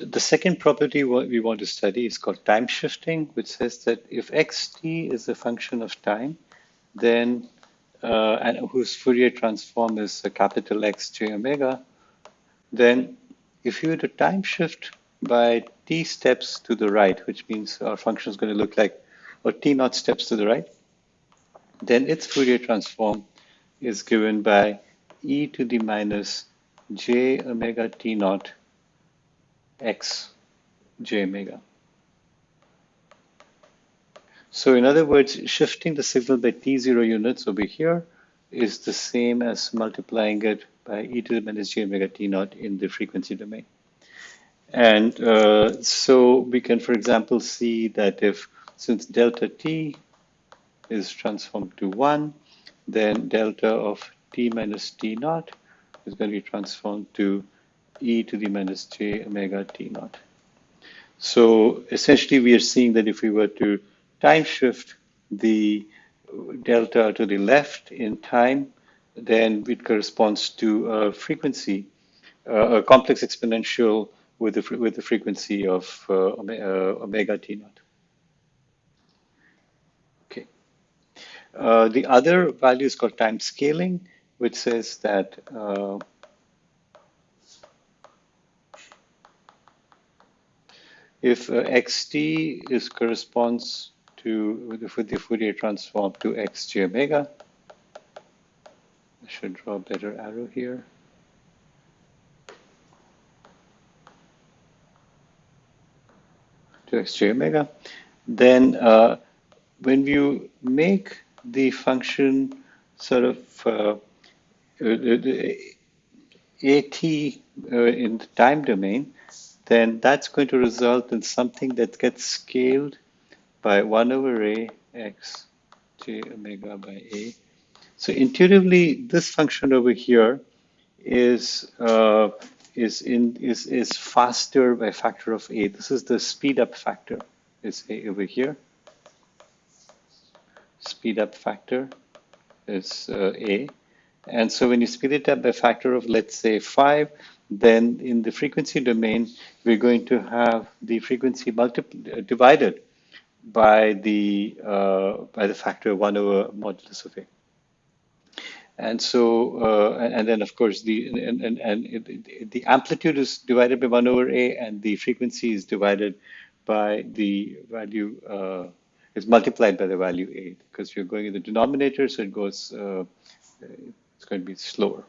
the second property we want to study is called time shifting, which says that if xt is a function of time, then uh, and whose Fourier transform is a capital X j omega, then if you were to time shift by t steps to the right, which means our function is going to look like, or t naught steps to the right, then its Fourier transform is given by e to the minus j omega t naught x j omega. So in other words, shifting the signal by t0 units over here is the same as multiplying it by e to the minus j omega t naught in the frequency domain. And uh, so we can, for example, see that if since delta t is transformed to 1, then delta of t minus t naught is going to be transformed to e to the minus j omega t naught. So essentially we are seeing that if we were to time shift the delta to the left in time, then it corresponds to a frequency, uh, a complex exponential with the, with the frequency of uh, omega t naught. Okay. Uh, the other value is called time scaling, which says that if uh, xt is corresponds to the, the Fourier transform to xj omega, I should draw a better arrow here. To xj omega, then uh, when you make the function sort of uh, at uh, in the time domain, then that's going to result in something that gets scaled by 1 over a x j omega by a. So intuitively, this function over here is uh, is in is is faster by factor of a. This is the speed up factor. Is a over here. Speed up factor is uh, a, and so when you speed it up by factor of let's say five, then in the frequency domain, we're going to have the frequency divided by the uh, by the factor one over modulus of a. And so, uh, and then of course the and and, and it, the amplitude is divided by one over a, and the frequency is divided by the value uh, is multiplied by the value a because you're going in the denominator, so it goes uh, it's going to be slower.